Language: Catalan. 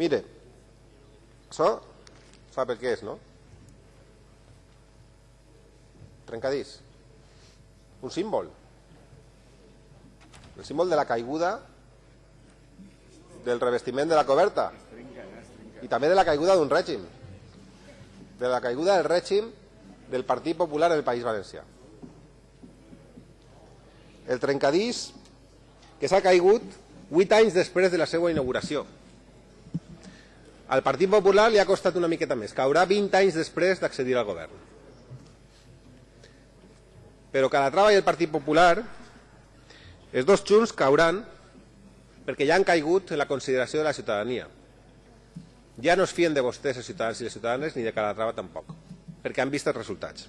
Mire, això sap el que és, no? Trencadís. Un símbol. El símbol de la caiguda del revestiment de la coberta i també de la caiguda d'un règim de la caiguda del règim del Partit Popular en el País Valencià el trencadís que s'ha caigut 8 anys després de la seva inauguració al Partit Popular li ha costat una miqueta més caurà 20 anys després d'accedir al govern però Calatrava i el Partit Popular els dos junts cauran perquè ja han caigut en la consideració de la ciutadania. Ja no es fien de vostès els ciutadans i les ciutadanes ni de Calatrava tampoc, perquè han vist els resultats.